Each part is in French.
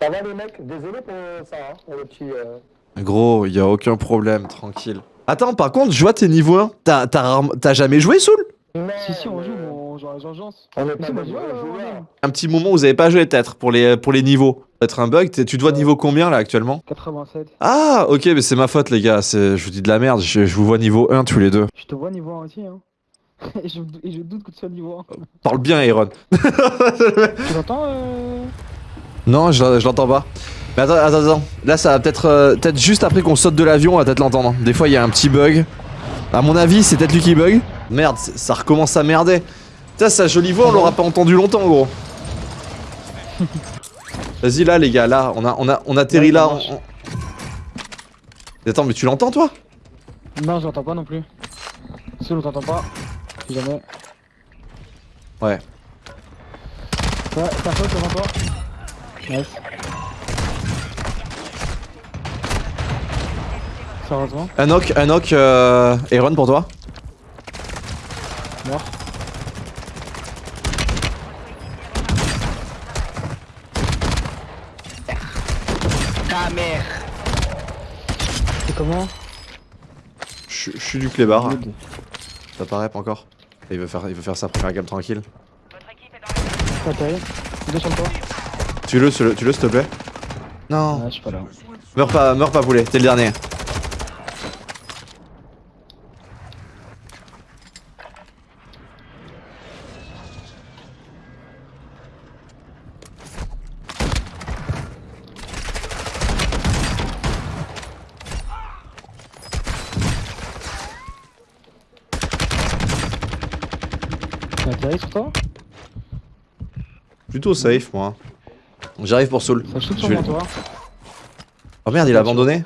Ça va les mecs? Désolé pour ça, hein, pour le petit... Euh... Gros, y a aucun problème, tranquille. Attends, par contre, je vois tes niveau 1. T'as t'as jamais joué, Soul? Si, si, on joue, on joue à l'urgence. On est pas joué, hein. Un petit moment où vous avez pas joué peut-être pour les, pour les niveaux. Peut-être un bug. Tu dois niveau combien là actuellement? 87. Ah, ok, mais c'est ma faute, les gars. c'est- Je vous dis de la merde. Je, je vous vois niveau 1 tous les deux. Je te vois niveau 1 aussi, hein. et, je, et je doute que tu sois niveau 1. Parle bien, Aaron. tu l'entends euh... Non, je, je l'entends pas. Mais attends, attends, attends. Là, ça va peut-être euh, peut-être juste après qu'on saute de l'avion, on va peut-être l'entendre. Des fois, il y a un petit bug. À mon avis, c'est peut-être lui qui bug. Merde, ça recommence à merder. Putain, sa jolie voix, on l'aura pas entendu longtemps, gros. Vas-y, là, les gars, là, on a, on a, on atterrit Ouais, là. on- Attends, mais tu l'entends, toi? Non, je l'entends pas non plus. Si on t'entend pas, si jamais. Ouais. Ouais, ça saute devant toi. Nice. Sérieusement, Un knock, un knock, euh, Aaron pour toi. mort. Ta mère C'est comment? Je je suis du clébard. Ça paraît pas encore? Et Il veut faire, il veut faire sa première game tranquille. Pas terrible. Deux sur le toit. Tu-le, tu-le, tu-le, s'il te plaît. Non. Ouais, je suis pas là. Meurs pas, meurs pas poulet, t'es le dernier. T'as atterri sur toi? Plutôt safe, moi. J'arrive pour Soul. Ça shoot sur. Oh merde, il a abandonné.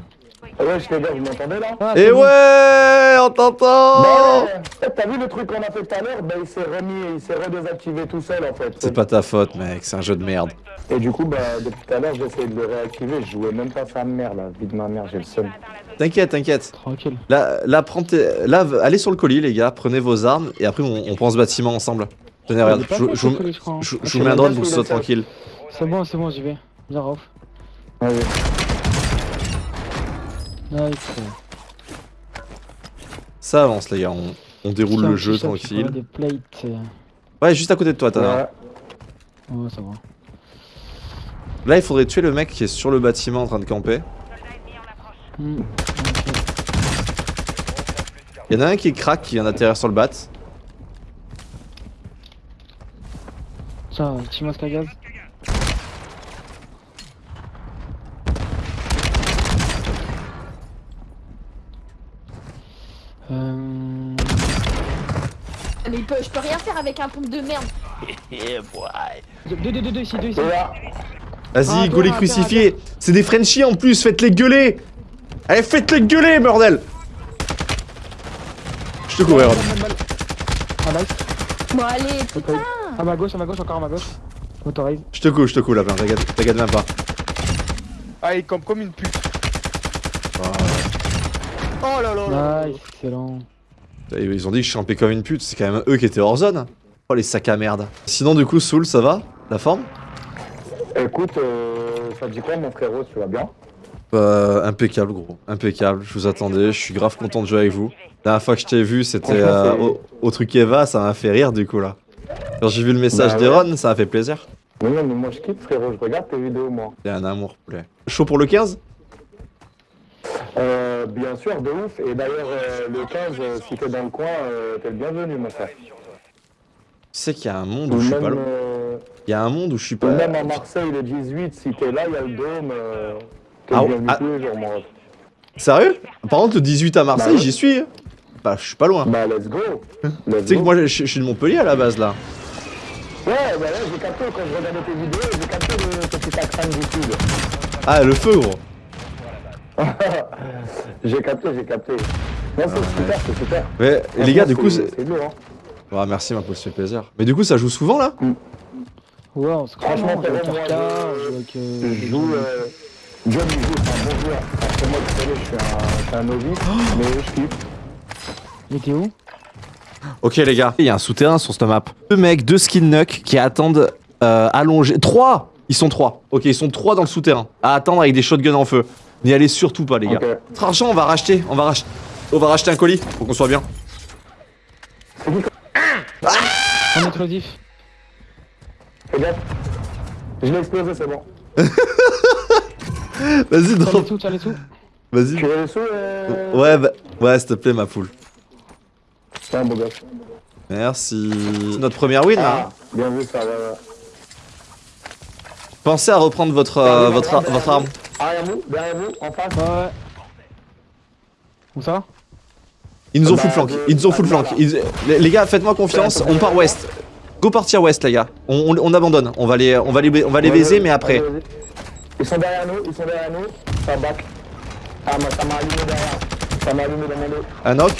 Ah Ouais, je gars, vous m'entendez là Ah, Et bon. ouais, on t'entend Bah ouais. T'as vu le truc qu'on a fait tout à l'heure Bah il s'est remis, il s'est redésactivé tout seul en fait. C'est pas ta faute, mec, c'est un jeu de merde. Et du coup, bah depuis tout à l'heure, j'essaie de le réactiver. Je jouais même pas sa mère là, vie de ma mère, j'ai le seum. T'inquiète, t'inquiète. Tranquille. Là, là, prends tes- là, allez sur le colis, les gars, prenez vos armes et après on, on prend ce bâtiment ensemble. Tenez, Ah, regarde, je, crois, hein. je- vous mets un drone pour que ce soit tranquille. C'est bon, c'est bon, j'y vais. Viens, Rauf. Vas-y. Nice. Ça avance, les gars, on, on déroule Tiens, le jeu tranquille. prends Des plates. euh, Ouais, juste à côté de toi, t'as Ouais. Ouais, ça va. Là, il faudrait tuer le mec qui est sur le bâtiment en train de camper. Hmm. Il y en a un qui est crack qui vient d'atterrir sur le bat. Tiens, petit masque à gaz? Mais il peut- je peux rien faire avec un pompe de merde. Deux, deux, deux, deux, ici, deux ici. Vas-y, Ah, go les crucifiés C'est des Frenchies en plus, faites-les gueuler Allez, faites-les gueuler, bordel Je te couvre, Aaron. Ah, nice. Bon allez, putain. À ma gauche, à ma gauche, encore à ma gauche. Motorise. Je te coupe, je te coupe, là, t'inquiète t'inquiète même pas. Ah, il campe comme une pute. Oh là là là Nice, excellent. Ils ont dit que je champais comme une pute, c'est quand même eux qui étaient hors zone. Oh les sacs à merde. Sinon du coup, Soul, ça va? La forme? Écoute, euh, ça dit quoi mon frérot, tu vas bien? Euh, impeccable gros, impeccable, je vous attendais, je suis grave content de jouer avec vous. La dernière fois que je t'ai vu, c'était euh, au, au truc Eva, ça m'a fait rire du coup là. Quand j'ai vu le message Bah d'Eron, ça m'a fait plaisir. Mais non, mais moi je kiffe frérot, je regarde tes vidéos moi. C'est un amour, poulet. Chaud pour le 15 Euh, bien sûr, de ouf. Et d'ailleurs, euh, le 15, euh, si t'es dans le coin, euh, t'es le bienvenu, mon frère. Tu sais qu'il y a un monde où je suis pas loin. Il y a un monde où je suis pas... même à Marseille, le 18, si t'es là, il y a le dôme. Euh, t'es Ah, bienvenu ah. tous les jours, mon ref. Sérieux? Par contre, le 18 à Marseille, Bah j'y suis. hein. Bah, je suis pas loin. Bah, let's go. Let's Tu sais que moi, je, je suis de Montpellier à la base là. Ouais, bah là, j'ai capté quand je regardais tes vidéos, j'ai capté le petit accent du sud. Ah, le feu, gros. J'ai capté, j'ai capté. Non, c'est super, c'est super. Mais et les gars, du coup, c'est hein. Ah, merci, ma ça fait plaisir. Mais du coup, ça joue souvent là? Ouais, on se croit, Franchement, on joue je- on joue euh, Je avec, joue. John, il joue, c'est un bon joueur. Pour moi, vous savez, je suis un, je suis un novice, mais je kiffe. Il était où? Ok, les gars, il y a un souterrain sur cette map. Deux mecs, deux skin nuck qui attendent euh, allongés. Trois Ils sont trois. Ok, ils sont trois dans le souterrain. À attendre avec des shotguns en feu. N'y allez surtout pas, les gars. Ok. Notre argent, on va racheter. On va racheter. On va racheter un colis pour qu'on soit bien. Un explosif. Fais gaffe. Je l'ai explosé, c'est bon. Vas-y, les drop. sous, tiens les sous. Vas-y. Tu veux les sous euh... Ouais, bah, ouais, s'il te plaît, ma poule. C'est un beau gosse. Merci. C'est notre première win, là. Ah, bien vu ça, ouais, ouais. Pensez à reprendre votre, euh, votre, ar- votre arme. Derrière vous, derrière vous, en face. Ouais, ouais. Où ça Ils nous ont Bah, full flank. de- Ils nous ont full flank. Les, les gars, faites-moi confiance. On part ouest. Go partir ouest, les gars. On, on- on abandonne. On va les, on va les, on va les Ouais, baiser, ouais, mais après. Ils sont derrière nous, ils sont derrière nous. Ça back. Ah, moi, ça m'a allumé derrière. Ça m'a allumé dans mon dos. Un knock.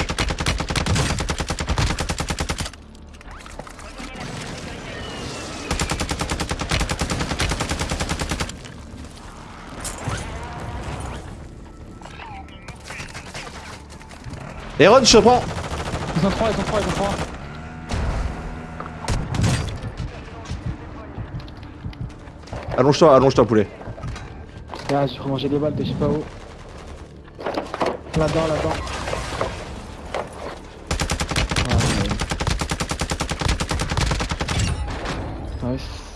Aaron, je te prends. Ils sont trois, ils sont trois, ils sont trois. Allonge-toi, allonge-toi, poulet. Ah, j'ai mangé des balles de je sais pas où. Là-dedans, là-dedans. Ah, mais- Nice.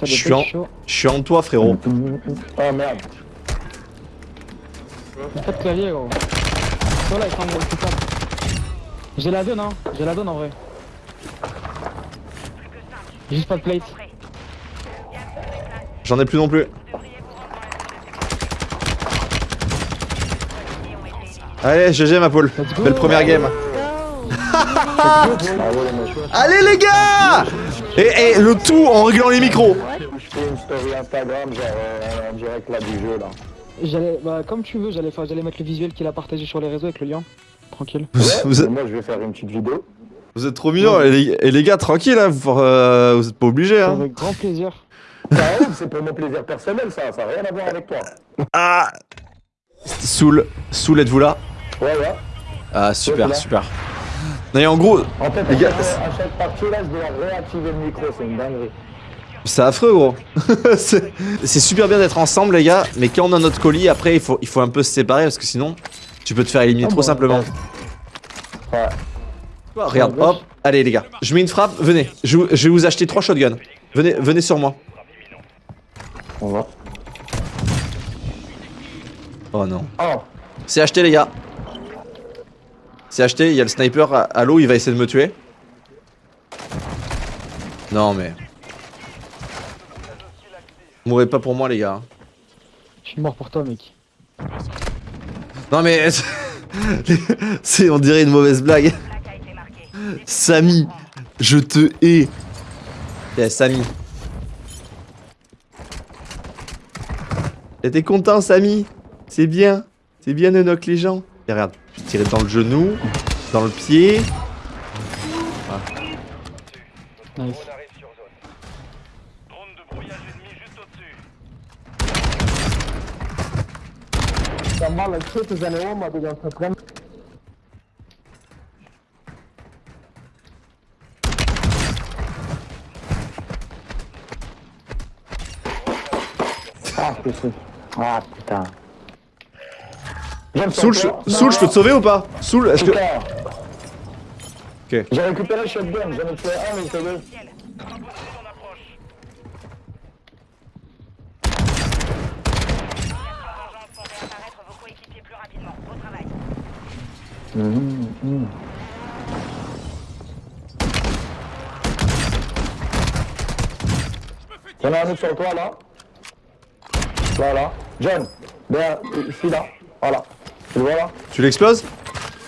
Ça Je suis en- chaud. Je suis en toi, frérot. Oh merde. Pas de clavier gros. Toi là, il prend le putain. J'ai la donne hein, j'ai la donne en vrai. J'ai Juste pas de plate. J'en ai plus non plus. Allez, GG ma poule. Belle première game. Allez les gars et, et le tout en réglant les micros. Fais une story Instagram, genre euh, en direct là du jeu là. J'allais, bah comme tu veux, j'allais faire, j'allais mettre le visuel qu'il a partagé sur les réseaux avec le lien. Tranquille. Vous êtes, moi je vais faire une petite vidéo. vous êtes trop mignons. Et les, et les gars, tranquille, hein, vous, euh, vous êtes pas obligés. Hein. Avec grand plaisir. Ça arrive, c'est pour mon plaisir personnel ça, ça n'a rien à voir avec toi. Ah Soul, Soul, êtes-vous là? Ouais ouais. Ah super, super. Non, et en gros, En fait, Les gars, à chaque partie là, je dois réactiver le micro, c'est une dinguerie. C'est affreux gros. c'est super bien d'être ensemble les gars, mais quand on a notre colis, après il faut, il faut un peu se séparer parce que sinon tu peux te faire éliminer Ah trop bon, simplement. Ouais. Regarde, hop, allez les gars, je mets une frappe, venez, je, vais vous acheter trois shotguns. Venez, venez sur moi. On va. Oh non. Oh, C'est acheté les gars. C'est acheté, il y a le sniper à, à l'eau, il va essayer de me tuer. Non mais... Mourrez pas pour moi les gars. Je suis mort pour toi mec. Non mais... C'est on dirait une mauvaise blague. Samy, je te hais. Eh Samy. T'es content Samy? C'est bien. C'est bien de knock les gens. Et regarde, je tirais dans le genou, dans le pied. Nice. Ah putain. Ah putain. J'aime Soul, je. Soul, je peux te sauver ou pas? Soul, est-ce que... Ok. J'ai récupéré le shotgun, j'en ai tué un, mais c'est deux. Y'en a un autre sur toi là. Là, là. John, derrière, ici là. Voilà. Tu le vois là Tu l'exploses?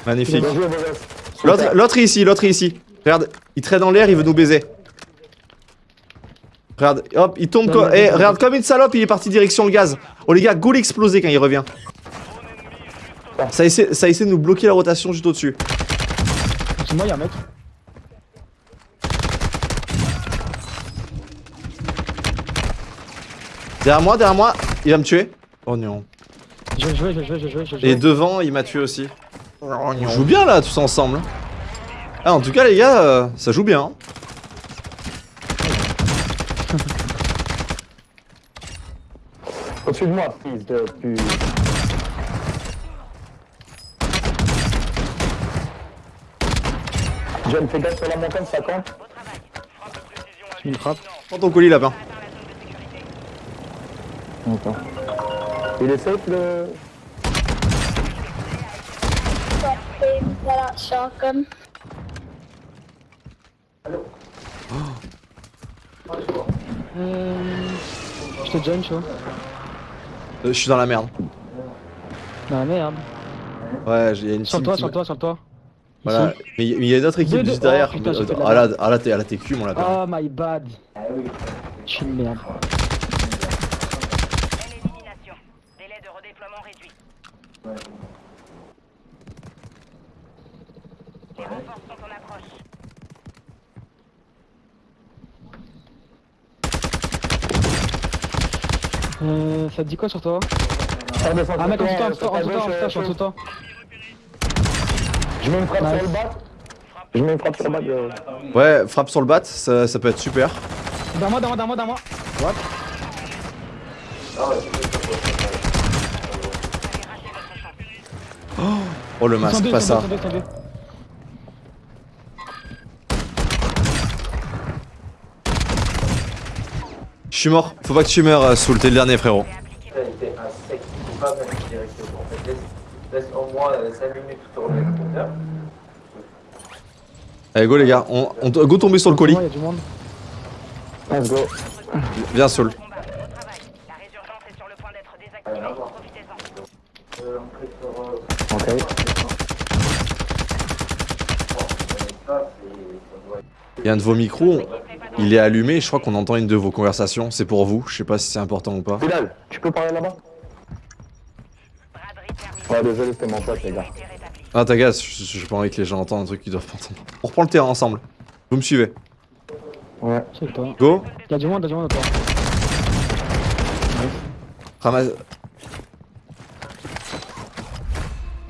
Magnifique. L'autre est ici, l'autre est ici. Regarde, il traîne dans l'air, il veut nous baiser. Regarde, hop, il tombe quoi Eh, regarde, comme une salope, il est parti direction le gaz. Oh les gars, go l'exploser quand il revient. Ça essaie, ça essaie de nous bloquer la rotation juste au-dessus. C'est moi y'a un mec. Derrière moi, derrière moi, il va me tuer. Oh non. Je vais jouer, je vais jouer, je vais jouer, je vais Et devant, il m'a tué aussi. On joue bien là, tous ensemble. hein. Ah, en tout cas, les gars, euh, ça joue bien. hein. Au-dessus de moi, fils de pute. John, fais gaffe sur la montagne, ça campe. Je me frappe. Prends ton colis, lapin. Attends. Il est safe le. Voilà, shotgun. Euh... Je te join, chaud. Euh, je suis dans la merde. Ah merde. Ouais, il y a une Sur qui sur toit, sur le toit. Voilà. Mais il y a une autre équipe juste derrière. Oh, ah là, ah là, t'es ah là, t'es cul, mon lapin. Oh my bad. Je suis une merde. Élimination. Délai de redéploiement réduit. Les renforts sont en approche. Euh, ça te dit quoi sur toi? Ah mec, en toi, dessous, en sur en ta dessous, en gauche, dessous, euh, en dessous, en dessous. Je mets une frappe Nice. sur le bat. Je mets une frappe sur le bat. euh. Ouais, frappe sur le bat, ça, ça peut être super. Dans moi, dans moi, dans moi, dans moi. What? Oh, le masque, pas ça. Je suis mort. Faut pas que tu meurs, euh, Soul. T'es le dernier, frérot. laisse, au moins 5 minutes pour tourner. Allez, go, les gars. On, on go tomber sur le colis. Moi, il y a du monde. Let's go. Viens. Euh, euh, Ok. Il y a un de vos micros. Il est allumé. Je crois qu'on entend une de vos conversations. C'est pour vous. Je sais pas si c'est important ou pas. Bilal, tu peux parler là-bas? Ouais, désolé, c'était mon pote, les gars. Ah, t'inquiète. je- J'ai pas envie que les gens entendent un truc qu'ils doivent pas entendre. On reprend le terrain ensemble. Vous me suivez. Ouais. C'est toi. Go. A du monde, a du monde, toi. Ramasse.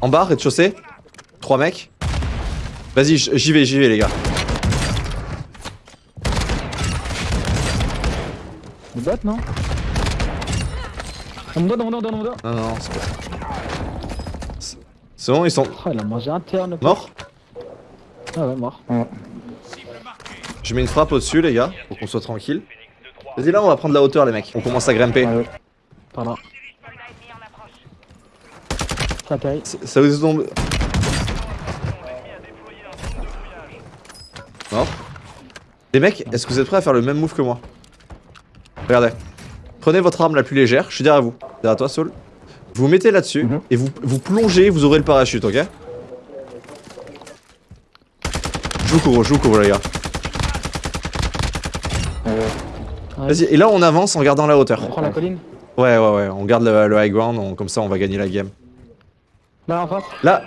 En bas, rez-de-chaussée. Trois mecs. Vas-y, j'y vais, j'y vais, les gars. Des bots, non? Dans mon dos, dans mon dos, dans mon dos. Non, non, c'est pas. C'est bon, ils sont Oh, il a mangé interne. morts Ah ouais, mort. Je mets une frappe au-dessus, les gars, pour qu'on soit tranquille. Vas-y, là, on va prendre la hauteur, les mecs. On commence à grimper. Ouais. Par là. Ça. C'est- Ça vous tombe. Mort. Les mecs, est-ce que vous êtes prêts à faire le même move que moi? Regardez. Prenez votre arme la plus légère, je suis derrière vous. Derrière toi, Saul. Vous vous mettez là-dessus Mhm. et vous, vous plongez, vous aurez le parachute, ok Je vous couvre, je vous couvre, les gars. Ouais. Vas-y, et là, on avance en gardant la hauteur. On prend la colline. Ouais, ouais, ouais, on garde le, le high ground, on- comme ça, on va gagner la game. Là, en face. Là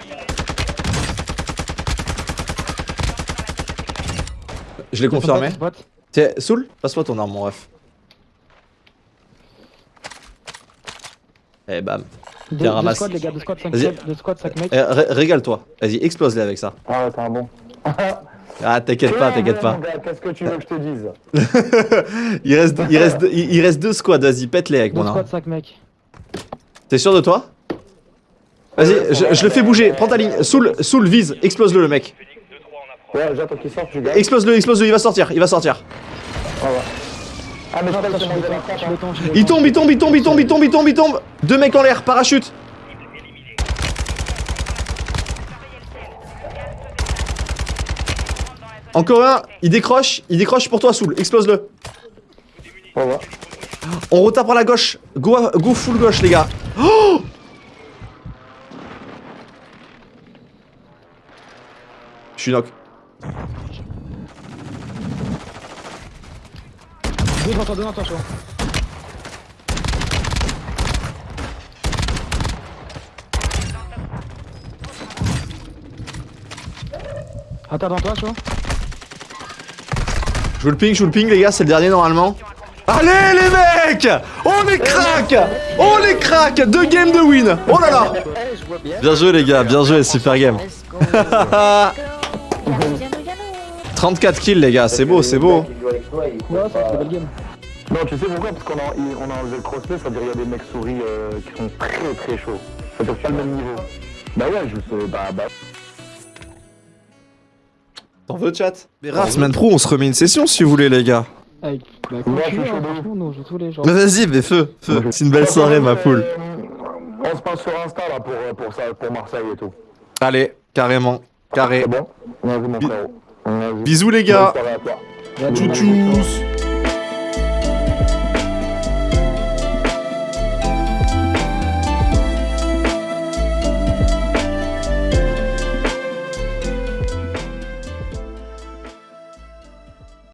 Je l'ai confirmé. Tiens, Soul, passe-moi ton arme, mon ref. Eh bam. Deux, Tiens, deux ramasse. squads, les gars, deux squads, 5 Vas-y. deux squads, 5 mecs. Eh, ré- Régale-toi. Vas-y, explose-les avec ça. Ah t'es un bon. Ah, t'inquiète pas, t'inquiète pas. Mon gars, Qu'est-ce que tu veux que je te dise? Il reste, il reste, il il reste deux squads, vas-y, pète-les avec Deux mon arme. squads, 5 mecs. T'es sûr de toi? Vas-y, je, je le fais bouger. Prends ta ligne. Soul, Soul, vise. Explose-le, le mec. Ouais, j'attends qu'il sorte, je gagne. Explose-le, explose-le, il va sortir, il va sortir. Ah. Ah, mais Il tombe, il tombe, il tombe, il tombe, il tombe, il tombe, il tombe. Deux mecs en l'air, parachute. Encore un, il décroche, il décroche pour toi, Soul. Explose-le. On retape par la gauche. Go, go full gauche, les gars. Oh Je suis knock. Deux devant toi, deux devant toi, chaud. Attends, devant toi, chaud. Je vous le ping, je vous le ping, les gars, c'est le dernier normalement. Allez, les mecs On les craque On les craque Deux games de win Oh là là Bien joué, les gars, bien joué, super game. Let's go. Go. 34 kills les gars, c'est beau, c'est beau. Toi, il belle game. Non, tu sais pourquoi? Parce qu'on a, il- on a enlevé le crossplay, ça veut dire qu'il y a des mecs souris euh, qui sont très très chauds. Ça veut dire pas le même niveau. Bah ouais, je sais, bah bah. T'en veux chat? Mais rare, semaine pro, on se remet une session si vous voulez les gars. Avec, bah, je suis hein, chaud de ouf. franchement, nous on joue tous les jours. Mais vas-y, mais feu, feu. C'est une belle soirée ma poule. On se passe sur Insta là pour, pour, ça, pour Marseille et tout. Allez, carrément, carré. Bon? Bisous les gars. Soirée à